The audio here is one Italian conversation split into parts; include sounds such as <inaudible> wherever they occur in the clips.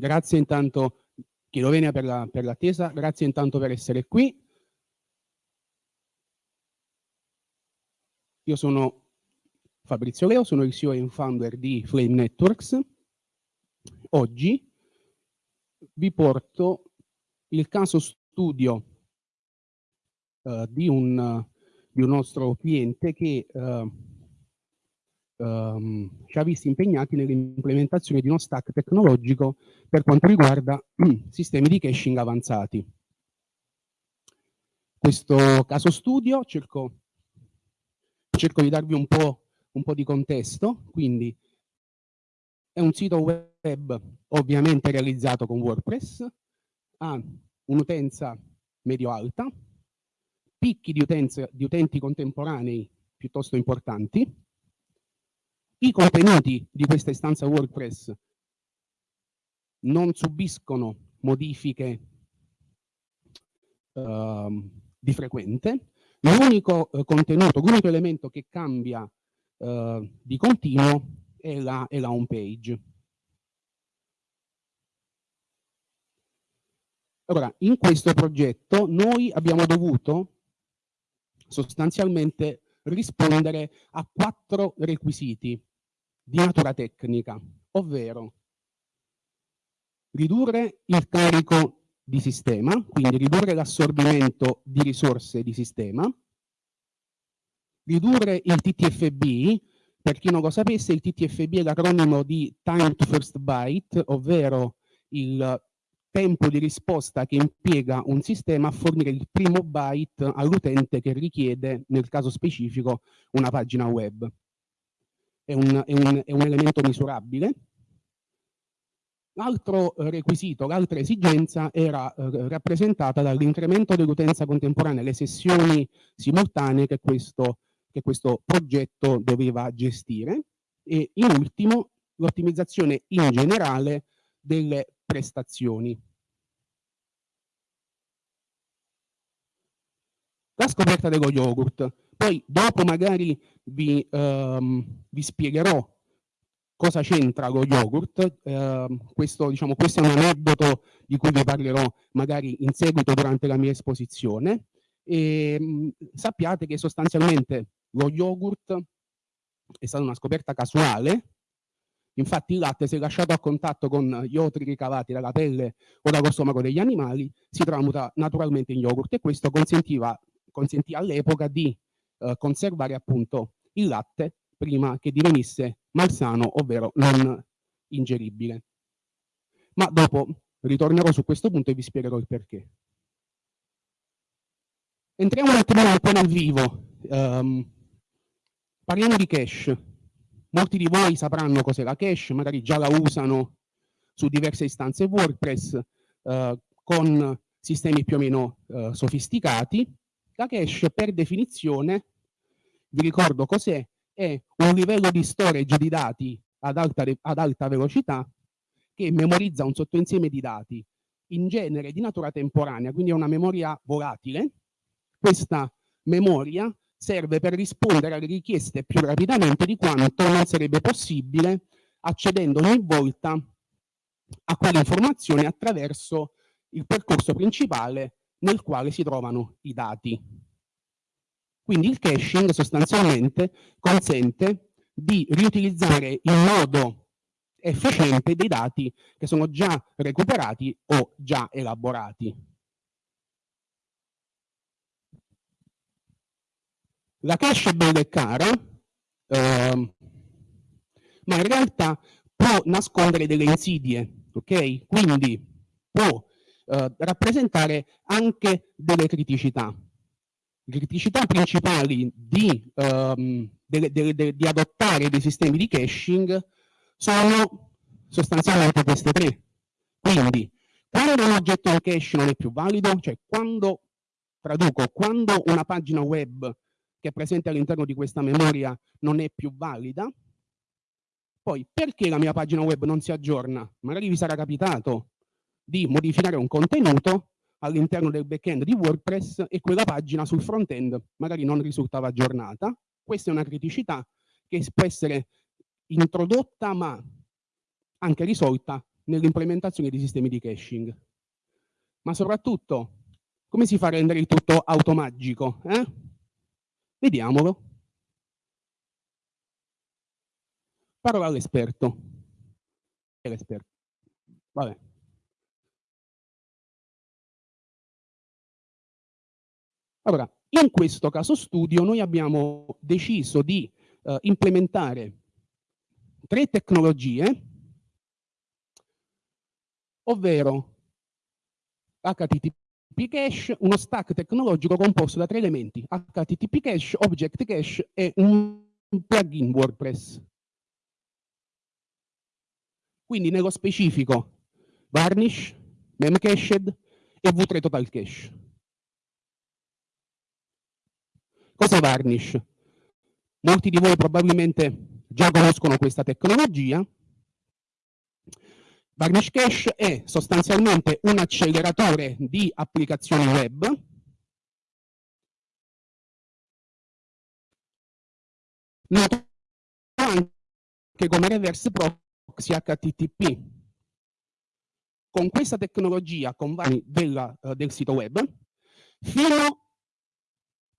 grazie intanto chiedo venia per l'attesa, la, grazie intanto per essere qui. Io sono Fabrizio Leo, sono il CEO e founder di Flame Networks. Oggi vi porto il caso studio uh, di, un, di, un, nostro cliente che uh, ci ha visti impegnati nell'implementazione di uno stack tecnologico per quanto riguarda <clears throat> sistemi di caching avanzati. Questo caso studio cerco, cerco di darvi un po', un po' di contesto, quindi è un sito web ovviamente realizzato con WordPress, ha un'utenza medio-alta, picchi di, utenza, di utenti contemporanei piuttosto importanti, i contenuti di questa istanza WordPress non subiscono modifiche uh, di frequente, l'unico uh, contenuto, l'unico elemento che cambia uh, di continuo è la, è la home page. Allora, in questo progetto noi abbiamo dovuto sostanzialmente rispondere a quattro requisiti di natura tecnica, ovvero ridurre il carico di sistema, quindi ridurre l'assorbimento di risorse di sistema, ridurre il TTFB, per chi non lo sapesse, il TTFB è l'acronimo di Time to First Byte, ovvero il tempo di risposta che impiega un sistema a fornire il primo byte all'utente che richiede, nel caso specifico, una pagina web. È un, è un, è un elemento misurabile. L'altro requisito, l'altra esigenza era eh, rappresentata dall'incremento dell'utenza contemporanea, le sessioni simultanee che questo che questo progetto doveva gestire e in ultimo l'ottimizzazione in generale delle prestazioni. La scoperta dello yogurt. Poi dopo magari vi, um, vi spiegherò cosa c'entra lo yogurt. Uh, questo, diciamo, questo è un aneddoto di cui vi parlerò magari in seguito durante la mia esposizione. E, um, sappiate che sostanzialmente lo yogurt è stata una scoperta casuale, infatti il latte se lasciato a contatto con gli otri ricavati dalla pelle o dallo stomaco degli animali si tramuta naturalmente in yogurt e questo consentiva, consentì all'epoca di eh, conservare appunto il latte prima che divenisse malsano, ovvero non ingeribile. Ma dopo ritornerò su questo punto e vi spiegherò il perché. Entriamo un attimo un po' nel vivo. Um, Parliamo di cache. Molti di voi sapranno cos'è la cache, magari già la usano su diverse istanze WordPress eh, con sistemi più o meno eh, sofisticati. La cache per definizione, vi ricordo cos'è, è un livello di storage di dati ad alta, ad alta velocità che memorizza un sottoinsieme di dati in genere di natura temporanea, quindi è una memoria volatile. Questa memoria serve per rispondere alle richieste più rapidamente di quanto non sarebbe possibile accedendo ogni volta a quelle informazioni attraverso il percorso principale nel quale si trovano i dati. Quindi il caching sostanzialmente consente di riutilizzare in modo efficiente dei dati che sono già recuperati o già elaborati. La cache è bella e cara, eh, ma in realtà può nascondere delle insidie, ok? Quindi può eh, rappresentare anche delle criticità. Le criticità principali di, ehm, delle, delle, delle, di adottare dei sistemi di caching sono sostanzialmente queste tre. Quindi, quando un oggetto in cache non è più valido, cioè quando, traduco, quando una pagina web che è presente all'interno di questa memoria non è più valida. Poi, perché la mia pagina web non si aggiorna? Magari vi sarà capitato di modificare un contenuto all'interno del backend di WordPress e quella pagina sul front-end magari non risultava aggiornata. Questa è una criticità che può essere introdotta ma anche risolta nell'implementazione di sistemi di caching. Ma soprattutto, come si fa a rendere il tutto automagico? Eh? Vediamolo. Parola all'esperto. L'esperto. Vabbè. Allora, in questo caso studio noi abbiamo deciso di uh, implementare tre tecnologie, ovvero HTTP cache, uno stack tecnologico composto da tre elementi, HTTP cache, Object cache e un plugin WordPress. Quindi nello specifico Varnish, Memcached e V3 Total Cache. Cos'è Varnish? Molti di voi probabilmente già conoscono questa tecnologia. Varnish Cache è sostanzialmente un acceleratore di applicazioni web noto anche come reverse proxy HTTP. Con questa tecnologia, con vari della, uh, del sito web, fino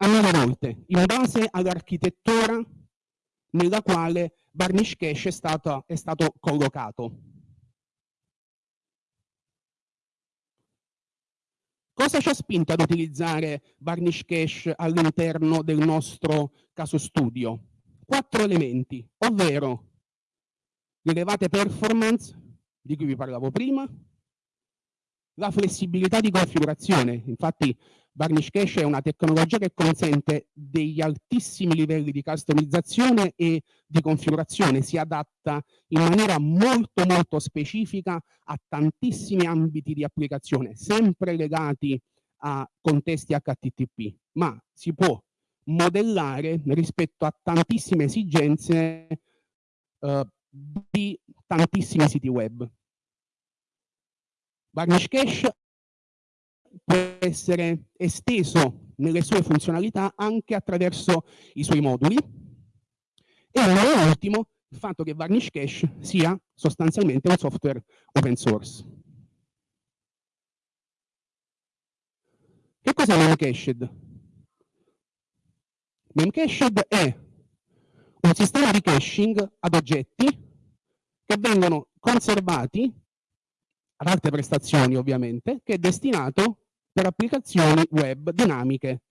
a nove volte, in base all'architettura nella quale Varnish Cache è stato, è stato collocato. Cosa ci ha spinto ad utilizzare Varnish Cache all'interno del nostro caso studio? Quattro elementi, ovvero l'elevate performance di cui vi parlavo prima, la flessibilità di configurazione, infatti Varnish Cache è una tecnologia che consente degli altissimi livelli di customizzazione e di configurazione, si adatta in maniera molto molto specifica a tantissimi ambiti di applicazione, sempre legati a contesti HTTP, ma si può modellare rispetto a tantissime esigenze uh, di tantissimi siti web. Varnish Cache può essere esteso nelle sue funzionalità anche attraverso i suoi moduli e ultimo il fatto che Varnish Cache sia sostanzialmente un software open source. Che cos'è Memcached? Memcached è un sistema di caching ad oggetti che vengono conservati ad alte prestazioni ovviamente, che è destinato per applicazioni web dinamiche,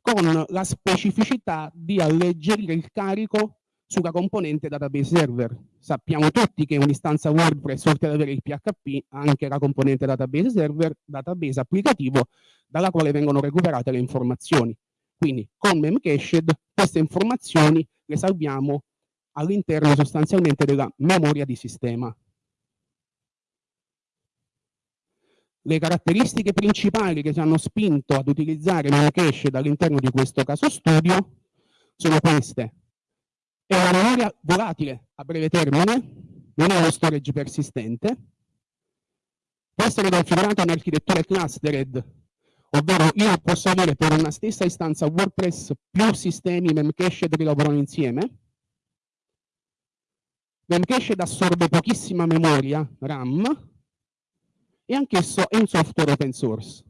con la specificità di alleggerire il carico sulla componente database server. Sappiamo tutti che un'istanza WordPress, oltre ad avere il PHP, ha anche la componente database server, database applicativo, dalla quale vengono recuperate le informazioni. Quindi con Memcached queste informazioni le salviamo all'interno sostanzialmente della memoria di sistema. Le caratteristiche principali che ci hanno spinto ad utilizzare Memcached all'interno di questo caso studio sono queste. È una memoria volatile a breve termine, non è uno storage persistente, può essere configurata in architetture clustered, ovvero io posso avere per una stessa istanza WordPress più sistemi Memcached che lavorano insieme. Memcached assorbe pochissima memoria RAM, e anch'esso è un software open source.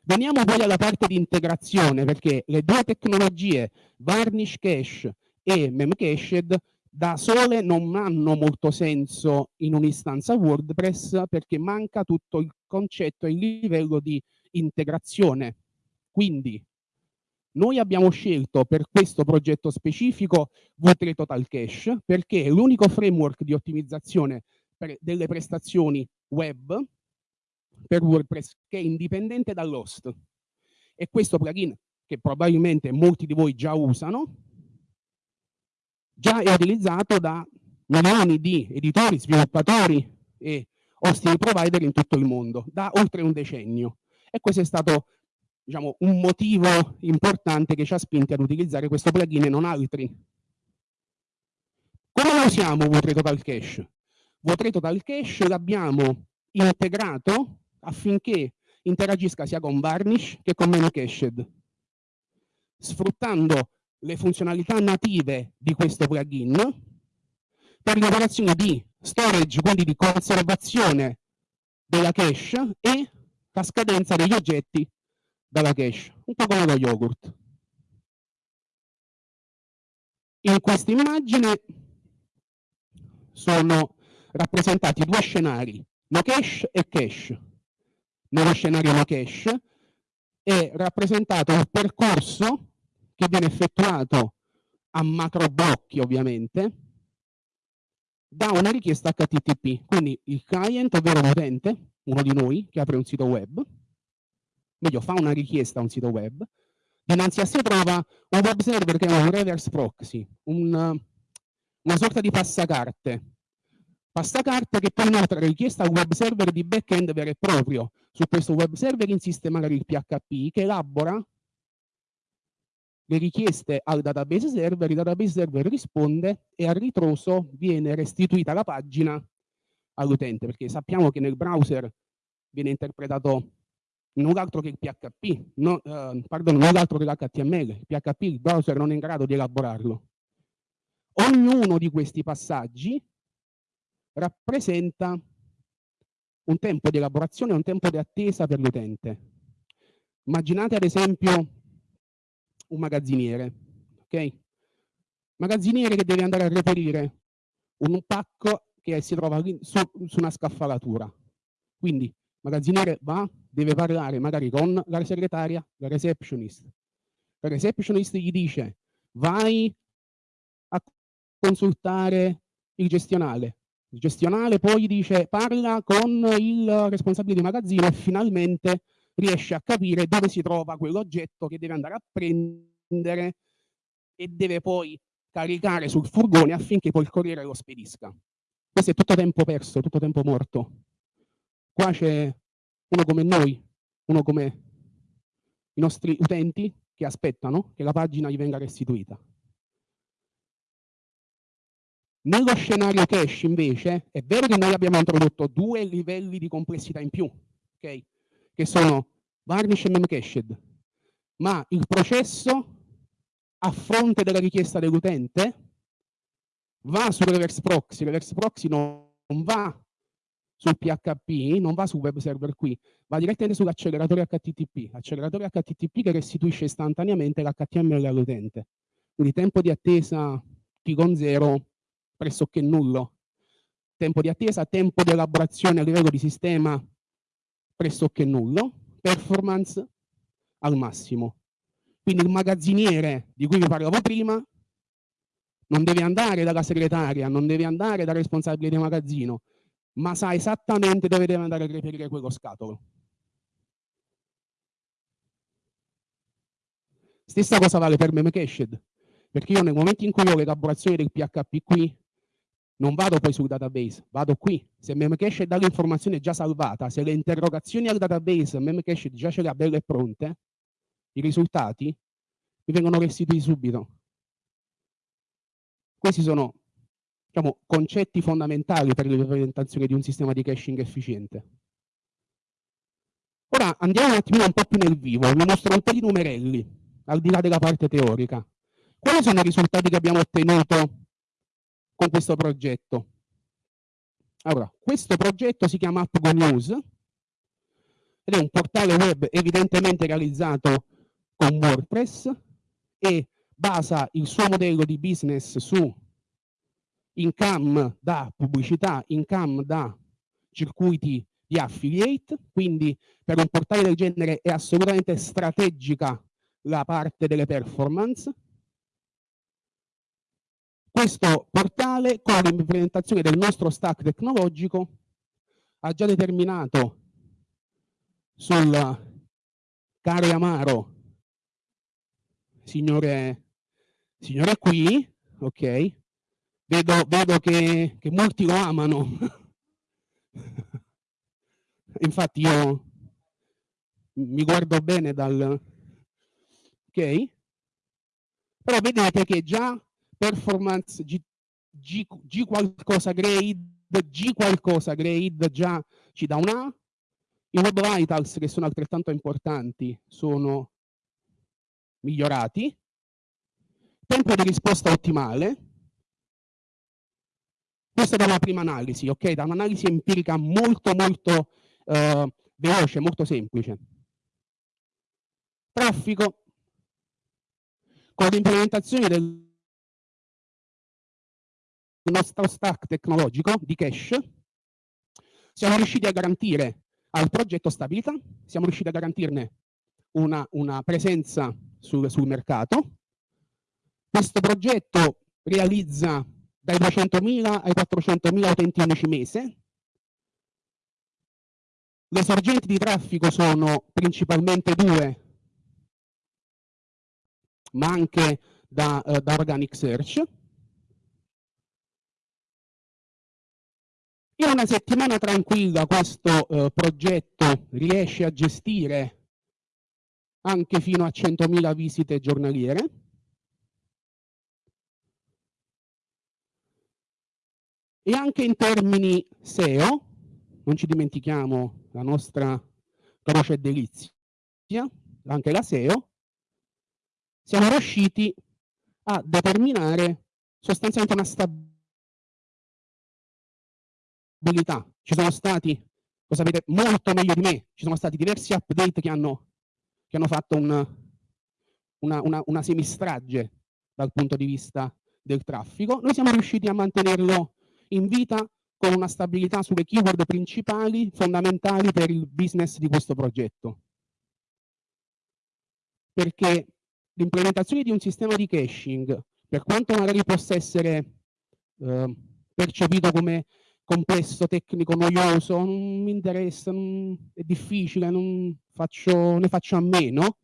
Veniamo poi alla parte di integrazione, perché le due tecnologie, Varnish Cache e Memcached, da sole non hanno molto senso in un'istanza WordPress perché manca tutto il concetto e il livello di integrazione. Quindi noi abbiamo scelto per questo progetto specifico V3 Total Cache perché è l'unico framework di ottimizzazione delle prestazioni web per WordPress che è indipendente dall'host. E questo plugin, che probabilmente molti di voi già usano, già è utilizzato da milioni di editori, sviluppatori e hosting provider in tutto il mondo, da oltre un decennio. E questo è stato diciamo, un motivo importante che ci ha spinti ad utilizzare questo plugin e non altri. Come lo usiamo V3 Total Cache? V3 Total Cache l'abbiamo integrato affinché interagisca sia con Varnish che con Memcached, sfruttando le funzionalità native di questo plugin, per le operazioni di storage, quindi di conservazione della cache e la scadenza degli oggetti dalla cache, un po' come lo yogurt. In questa immagine sono rappresentati due scenari, no cache e cache. Nello scenario no cache è rappresentato un percorso che viene effettuato a macro blocchi ovviamente da una richiesta HTTP. Quindi il client, ovvero l'utente, uno di noi che apre un sito web, meglio fa una richiesta a un sito web, dinanzi a sé trova un web server che è un reverse proxy, un, una sorta di passacarte. Passacarte che poi inoltre richiesta al web server di backend vero e proprio. Su questo web server insiste magari il PHP che elabora le richieste al database server, il database server risponde e a ritroso viene restituita la pagina all'utente, perché sappiamo che nel browser viene interpretato null'altro che il PHP, no, eh, pardon, null'altro che l'HTML, il PHP il browser non è in grado di elaborarlo. Ognuno di questi passaggi rappresenta un tempo di elaborazione un tempo di attesa per l'utente. Immaginate ad esempio un magazziniere, ok? Magazziniere che deve andare a reperire un pacco che si trova su, su una scaffalatura. Quindi magazziniere va, deve parlare magari con la segretaria, la receptionist. La receptionist gli dice vai a consultare il gestionale. Il gestionale poi dice parla con il responsabile di magazzino e finalmente riesce a capire dove si trova quell'oggetto che deve andare a prendere e deve poi caricare sul furgone affinché poi il corriere lo spedisca. Questo è tutto tempo perso, tutto tempo morto. Qua c'è uno come noi, uno come i nostri utenti che aspettano che la pagina gli venga restituita. Nello scenario cache invece è vero che noi abbiamo introdotto due livelli di complessità in più, okay? che sono varnish e memcached, ma il processo a fronte della richiesta dell'utente va sul reverse proxy, il reverse proxy non, va sul PHP, non va sul web server qui, va direttamente sull'acceleratore HTTP, acceleratore HTTP che restituisce istantaneamente l'HTML all'utente. Quindi tempo di attesa T con 0 pressoché nullo. Tempo di attesa, tempo di elaborazione a livello di sistema pressoché nullo, performance al massimo. Quindi il magazziniere di cui vi parlavo prima non deve andare dalla segretaria, non deve andare dal responsabile di magazzino, ma sa esattamente dove deve andare a reperire quello scatolo. Stessa cosa vale per Memcached, perché io nel momento in cui ho l'elaborazione del PHP qui, non vado poi sul database, vado qui. Se Memcached dà l'informazione già salvata, se le interrogazioni al database Memcached già ce le ha belle e pronte, i risultati mi vengono restituiti subito. Questi sono diciamo, concetti fondamentali per l'implementazione di un sistema di caching efficiente. Ora andiamo un attimo un po' più nel vivo, vi mostro un po' di numerelli, al di là della parte teorica. Quali sono i risultati che abbiamo ottenuto con questo progetto? Allora, questo progetto si chiama AppGo News ed è un portale web evidentemente realizzato con WordPress e basa il suo modello di business su income da pubblicità, income da circuiti di affiliate, quindi per un portale del genere è assolutamente strategica la parte delle performance. Questo portale con l'implementazione del nostro stack tecnologico ha già determinato sul caro e amaro signore signore qui, ok? Vedo, vedo che, che molti lo amano. <laughs> Infatti io mi guardo bene dal... Ok? Però vedete che già performance G, G, G qualcosa grade, G qualcosa grade già ci dà un A. I web vitals che sono altrettanto importanti sono migliorati. Tempo di risposta ottimale, Questa da una prima analisi, ok? Da un'analisi empirica molto molto eh, veloce, molto semplice. Traffico con l'implementazione del nostro stack tecnologico di cache siamo riusciti a garantire al progetto stabilità, siamo riusciti a garantirne una, una presenza sul, sul mercato. Questo progetto realizza dai 200.000 ai 400.000 utenti unici mese. Le sorgenti di traffico sono principalmente due, ma anche da, uh, da organic search. In una settimana tranquilla questo uh, progetto riesce a gestire anche fino a 100.000 visite giornaliere. E anche in termini SEO, non ci dimentichiamo la nostra croce delizia, anche la SEO, siamo riusciti a determinare sostanzialmente una stabilità. Ci sono stati, lo sapete molto meglio di me, ci sono stati diversi update che hanno che hanno fatto un, una, una, una semistrage dal punto di vista del traffico, noi siamo riusciti a mantenerlo in vita con una stabilità sulle keyword principali fondamentali per il business di questo progetto. Perché l'implementazione di un sistema di caching, per quanto magari possa essere eh, percepito come complesso, tecnico, noioso, non mi interessa, non, è difficile, non faccio, ne faccio a meno,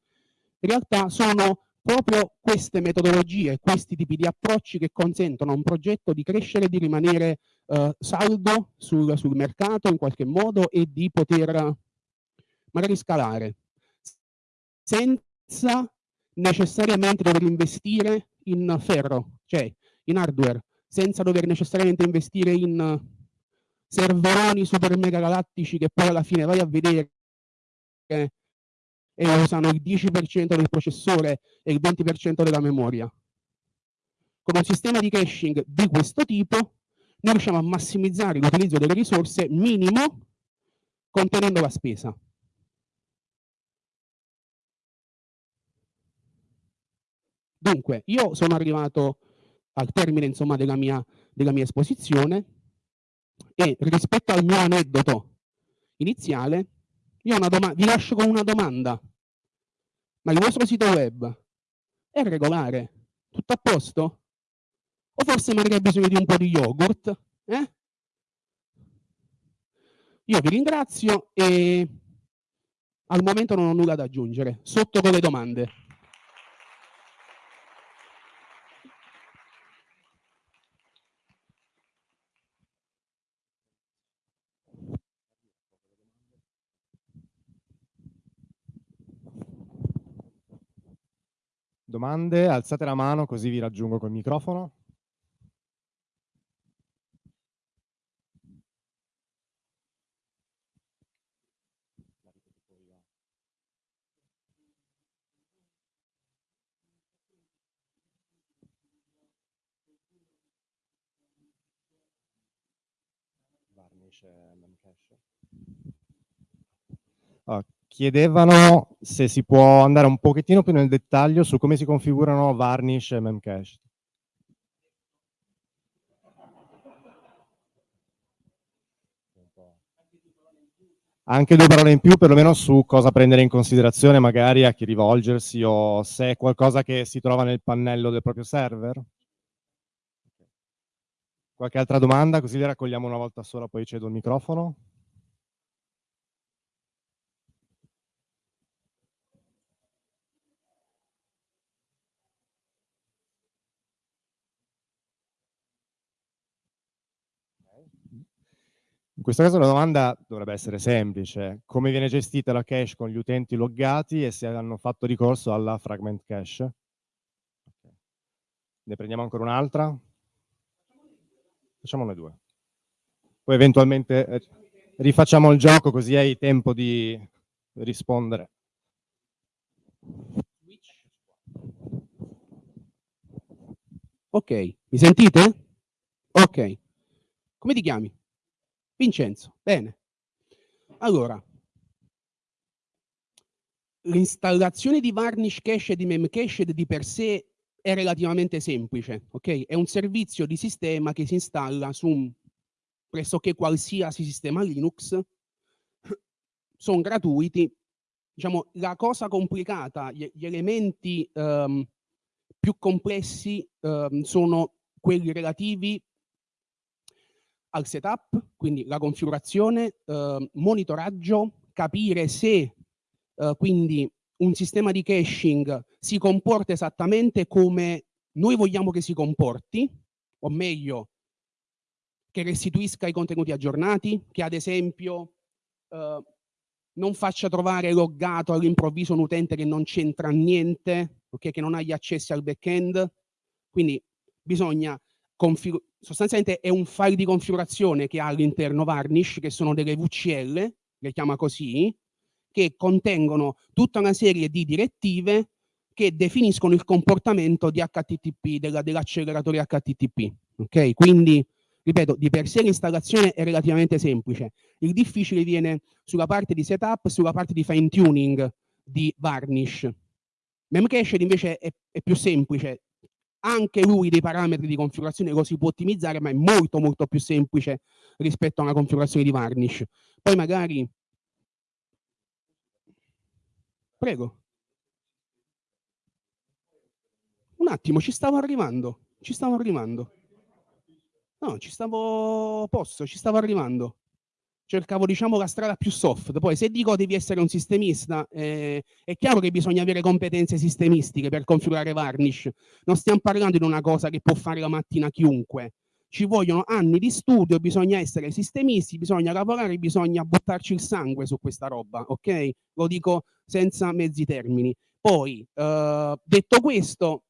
in realtà sono proprio queste metodologie, questi tipi di approcci che consentono a un progetto di crescere, di rimanere eh, saldo sul, sul mercato in qualche modo e di poter magari scalare senza necessariamente dover investire in ferro, cioè in hardware, senza dover necessariamente investire in serveroni super mega galattici che poi alla fine vai a vedere e usano il 10% del processore e il 20% della memoria. Con un sistema di caching di questo tipo noi riusciamo a massimizzare l'utilizzo delle risorse minimo contenendo la spesa. Dunque, io sono arrivato al termine insomma, della, mia, della mia esposizione e rispetto al mio aneddoto iniziale, io vi lascio con una domanda. Ma il vostro sito web è regolare? Tutto a posto? O forse magari ha bisogno di un po' di yogurt? Eh? Io vi ringrazio e al momento non ho nulla da aggiungere. Sotto con le domande. Domande? Alzate la mano così vi raggiungo col microfono. Chiedevano se si può andare un pochettino più nel dettaglio su come si configurano Varnish e Memcache. Anche due parole in più, perlomeno su cosa prendere in considerazione, magari a chi rivolgersi o se è qualcosa che si trova nel pannello del proprio server. Qualche altra domanda? Così le raccogliamo una volta sola, poi cedo il microfono. Questo caso la domanda dovrebbe essere semplice. Come viene gestita la cache con gli utenti loggati e se hanno fatto ricorso alla fragment cache? Okay. Ne prendiamo ancora un'altra? Facciamone due. Poi eventualmente eh, rifacciamo il gioco così hai tempo di rispondere. Ok, mi sentite? Ok. Come ti chiami? Vincenzo, bene. Allora, l'installazione di Varnish Cache e di Memcached di per sé è relativamente semplice, ok? È un servizio di sistema che si installa su un pressoché qualsiasi sistema Linux, <coughs> sono gratuiti. Diciamo, la cosa complicata, gli, elementi um, più complessi um, sono quelli relativi al setup, quindi la configurazione, uh, monitoraggio, capire se uh, quindi un sistema di caching si comporta esattamente come noi vogliamo che si comporti, o meglio, che restituisca i contenuti aggiornati, che ad esempio uh, non faccia trovare loggato all'improvviso un utente che non c'entra niente, okay, che non ha gli accessi al back-end. Quindi bisogna sostanzialmente è un file di configurazione che ha all'interno Varnish, che sono delle VCL, le chiama così, che contengono tutta una serie di direttive che definiscono il comportamento di HTTP, dell'acceleratore HTTP. Ok? Quindi Ripeto, di per sé l'installazione è relativamente semplice. Il difficile viene sulla parte di setup, sulla parte di fine tuning di Varnish. Memcached invece è, è più semplice. Anche lui dei parametri di configurazione lo si può ottimizzare, ma è molto molto più semplice rispetto a una configurazione di Varnish. Poi magari... Prego. Un attimo, ci stavo arrivando. Ci stavo arrivando. No, ci stavo posto, ci stavo arrivando. Cercavo, diciamo, la strada più soft. Poi, se dico devi essere un sistemista, eh, è chiaro che bisogna avere competenze sistemistiche per configurare Varnish. Non stiamo parlando di una cosa che può fare la mattina chiunque. Ci vogliono anni di studio, bisogna essere sistemisti, bisogna lavorare, bisogna buttarci il sangue su questa roba, ok? Lo dico senza mezzi termini. Poi, eh, detto questo,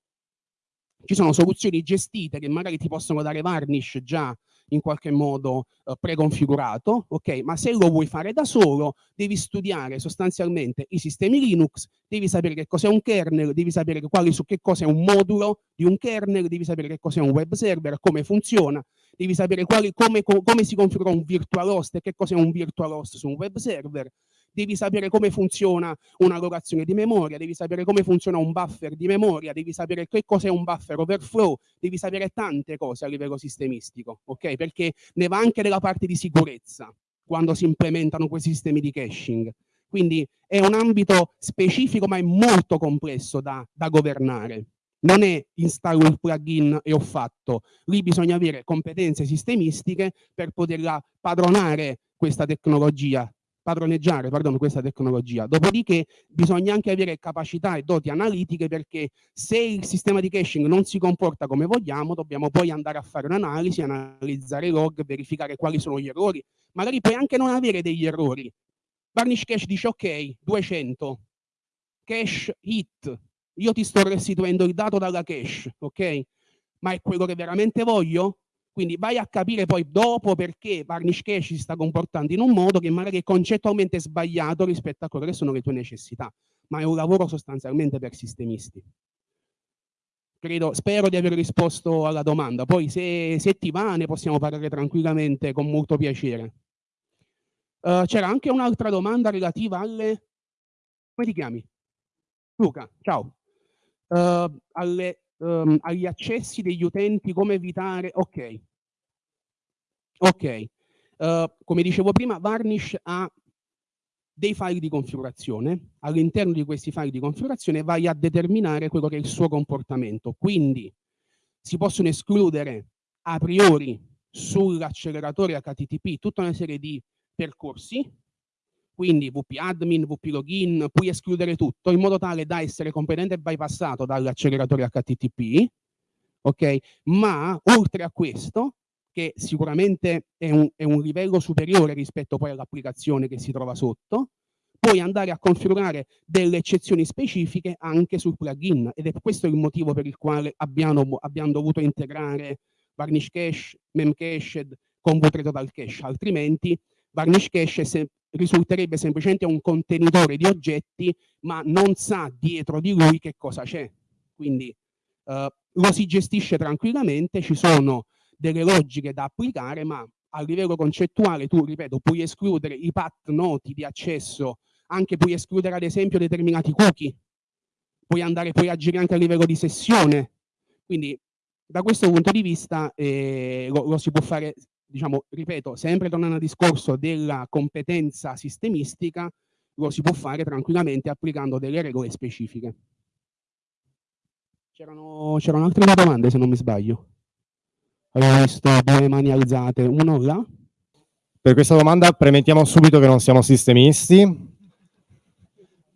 ci sono soluzioni gestite che magari ti possono dare varnish già in qualche modo eh, preconfigurato, ok? Ma se lo vuoi fare da solo, devi studiare sostanzialmente i sistemi Linux, devi sapere che cos'è un kernel, devi sapere quali, su che cosa è un modulo di un kernel, devi sapere che cos'è un web server, come funziona, devi sapere quali, come, come si configura un virtual host e che cos'è un virtual host su un web server, devi sapere come funziona una locazione di memoria, devi sapere come funziona un buffer di memoria, devi sapere che cos'è un buffer overflow, devi sapere tante cose a livello sistemistico, ok? Perché ne va anche della parte di sicurezza quando si implementano questi sistemi di caching. Quindi è un ambito specifico ma è molto complesso da, da governare. Non è installo il plugin e ho fatto. Lì bisogna avere competenze sistemistiche per poterla padronare questa tecnologia padroneggiare pardon, questa tecnologia. Dopodiché bisogna anche avere capacità e doti analitiche perché se il sistema di caching non si comporta come vogliamo, dobbiamo poi andare a fare un'analisi, analizzare i log, verificare quali sono gli errori. Magari puoi anche non avere degli errori. Varnish Cache dice ok, 200, cache hit, io ti sto restituendo il dato dalla cache, ok? Ma è quello che veramente voglio? Quindi vai a capire poi dopo perché Varnish Cache si sta comportando in un modo che magari è concettualmente sbagliato rispetto a quelle che sono le tue necessità, ma è un lavoro sostanzialmente per sistemisti. Credo, spero di aver risposto alla domanda, poi se, se ti va ne possiamo parlare tranquillamente con molto piacere. Uh, C'era anche un'altra domanda relativa alle... come ti chiami? Luca, ciao. Uh, alle um, agli accessi degli utenti, come evitare... Ok. Ok. Uh, come dicevo prima, Varnish ha dei file di configurazione. All'interno di questi file di configurazione vai a determinare quello che è il suo comportamento. Quindi si possono escludere a priori sull'acceleratore HTTP tutta una serie di percorsi quindi VP admin, VP login, puoi escludere tutto in modo tale da essere completamente bypassato dall'acceleratore HTTP, ok? Ma oltre a questo, che sicuramente è un, è un livello superiore rispetto poi all'applicazione che si trova sotto, puoi andare a configurare delle eccezioni specifiche anche sul plugin ed è questo il motivo per il quale abbiamo, abbiamo dovuto integrare Varnish Cache, Memcached con Total Cache, altrimenti Varnish Cache se, risulterebbe semplicemente un contenitore di oggetti, ma non sa dietro di lui che cosa c'è. Quindi uh, lo si gestisce tranquillamente, ci sono delle logiche da applicare, ma a livello concettuale tu, ripeto, puoi escludere i path noti di accesso, anche puoi escludere ad esempio determinati cookie, puoi andare, puoi agire anche a livello di sessione. Quindi da questo punto di vista eh, lo, lo si può fare, diciamo, ripeto, sempre tornando al discorso della competenza sistemistica, lo si può fare tranquillamente applicando delle regole specifiche. C'erano, altre domande se non mi sbaglio. Avevo visto due mani alzate, uno là. Per questa domanda premettiamo subito che non siamo sistemisti,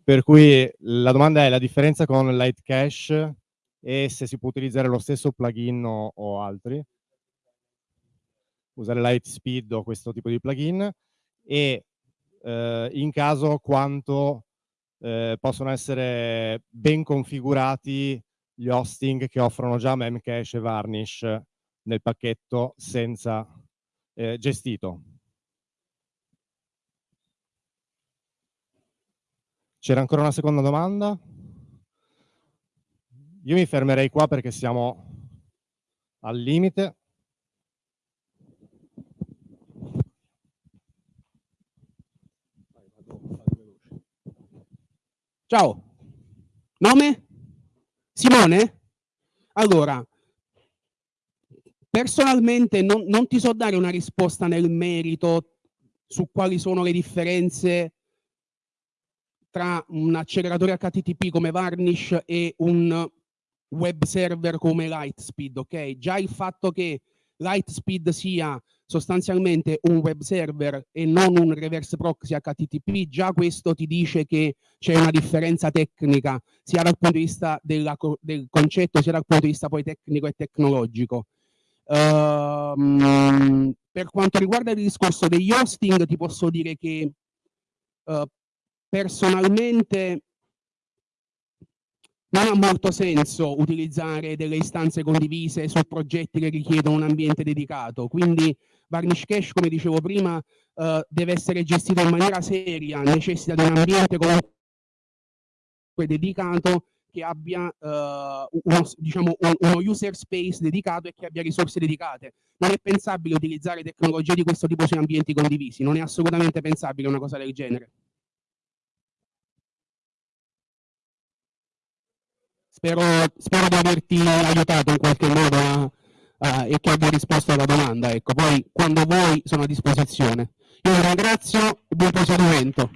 per cui la domanda è la differenza con Light Cache e se si può utilizzare lo stesso plugin o altri. Usare Lightspeed o questo tipo di plugin e eh, in caso quanto eh, possono essere ben configurati gli hosting che offrono già Memcache e Varnish nel pacchetto senza eh, gestito. C'era ancora una seconda domanda? Io mi fermerei qua perché siamo al limite. Ciao, nome? Simone? Allora, personalmente non, non, ti so dare una risposta nel merito su quali sono le differenze tra un acceleratore HTTP come Varnish e un web server come Lightspeed, ok? Già il fatto che Lightspeed sia sostanzialmente un web server e non un reverse proxy HTTP, già questo ti dice che c'è una differenza tecnica sia dal punto di vista della, del concetto sia dal punto di vista poi tecnico e tecnologico. Uh, per quanto riguarda il discorso degli hosting ti posso dire che uh, personalmente non ha molto senso utilizzare delle istanze condivise su progetti che richiedono un ambiente dedicato, quindi Varnish Cache, come dicevo prima, eh, deve essere gestito in maniera seria, necessita di un ambiente comunque dedicato che abbia eh, uno, diciamo, uno user space dedicato e che abbia risorse dedicate. Non è pensabile utilizzare tecnologie di questo tipo su ambienti condivisi, non è assolutamente pensabile una cosa del genere. Spero, spero di averti aiutato in qualche modo a, a, e che abbia risposto alla domanda. Ecco, poi quando vuoi sono a disposizione. Io vi ringrazio e buon proseguimento.